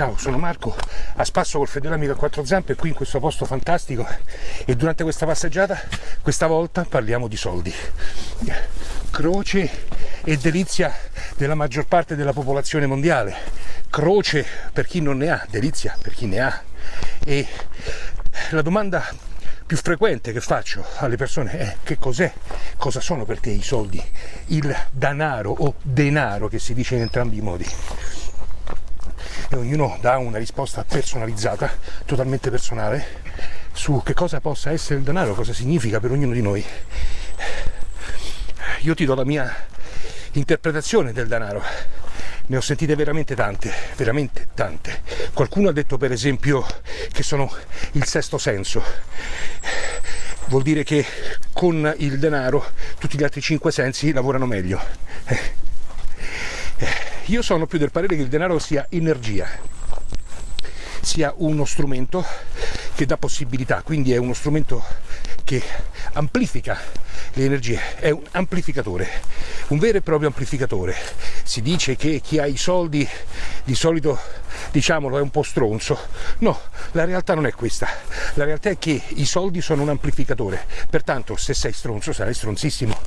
ciao, sono Marco, a spasso col fedele amico a quattro zampe qui in questo posto fantastico. E durante questa passeggiata, questa volta parliamo di soldi. Croce e delizia della maggior parte della popolazione mondiale, croce per chi non ne ha, delizia per chi ne ha. E la domanda più frequente che faccio alle persone è che cos'è, cosa sono per te i soldi, il danaro o denaro che si dice in entrambi i modi e ognuno dà una risposta personalizzata, totalmente personale, su che cosa possa essere il denaro, cosa significa per ognuno di noi. Io ti do la mia interpretazione del denaro. Ne ho sentite veramente tante, veramente tante. Qualcuno ha detto per esempio che sono il sesto senso. Vuol dire che con il denaro tutti gli altri cinque sensi lavorano meglio. Io sono più del parere che il denaro sia energia, sia uno strumento che dà possibilità, quindi è uno strumento che amplifica le energie, è un amplificatore, un vero e proprio amplificatore. Si dice che chi ha i soldi di solito diciamolo è un po' stronzo. No, la realtà non è questa. La realtà è che i soldi sono un amplificatore. Pertanto se sei stronzo sarai stronzissimo.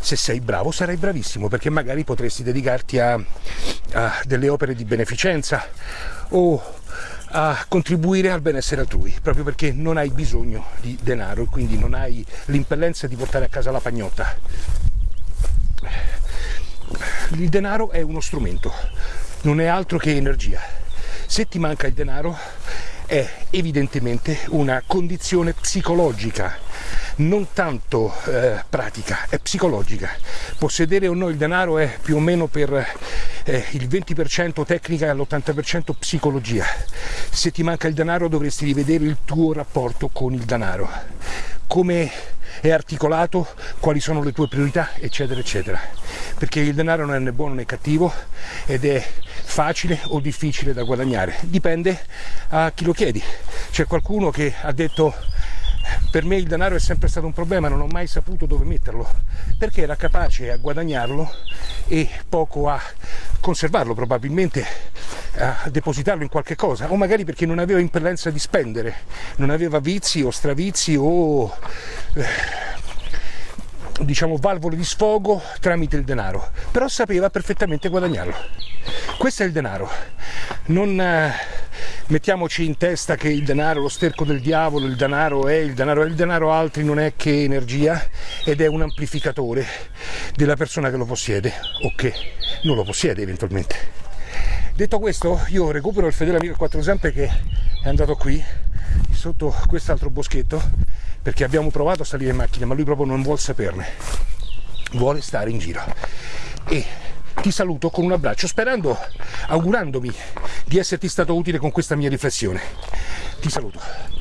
Se sei bravo sarai bravissimo perché magari potresti dedicarti a, a delle opere di beneficenza o a contribuire al benessere altrui, proprio perché non hai bisogno di denaro e quindi non hai l'impellenza di portare a casa la pagnotta. Il denaro è uno strumento, non è altro che energia. Se ti manca il denaro è evidentemente una condizione psicologica, non tanto eh, pratica, è psicologica. Possedere o no il denaro è più o meno per eh, il 20% tecnica e l'80% psicologia. Se ti manca il denaro dovresti rivedere il tuo rapporto con il denaro. Come è articolato, quali sono le tue priorità, eccetera, eccetera. Perché il denaro non è né buono né cattivo ed è facile o difficile da guadagnare, dipende a chi lo chiedi. C'è qualcuno che ha detto per me il denaro è sempre stato un problema, non ho mai saputo dove metterlo, perché era capace a guadagnarlo e poco a conservarlo, probabilmente a depositarlo in qualche cosa, o magari perché non aveva impellenza di spendere, non aveva vizi o stravizi o eh, diciamo valvole di sfogo tramite il denaro, però sapeva perfettamente guadagnarlo. Questo è il denaro. Non eh, mettiamoci in testa che il denaro è lo sterco del diavolo, il denaro è il denaro, il denaro altri non è che energia ed è un amplificatore della persona che lo possiede o che non lo possiede eventualmente. Detto questo, io recupero il fedele amico a quattro zampe che è andato qui, sotto quest'altro boschetto, perché abbiamo provato a salire in macchina, ma lui proprio non vuole saperne. Vuole stare in giro. E ti saluto con un abbraccio, sperando, augurandomi di esserti stato utile con questa mia riflessione. Ti saluto.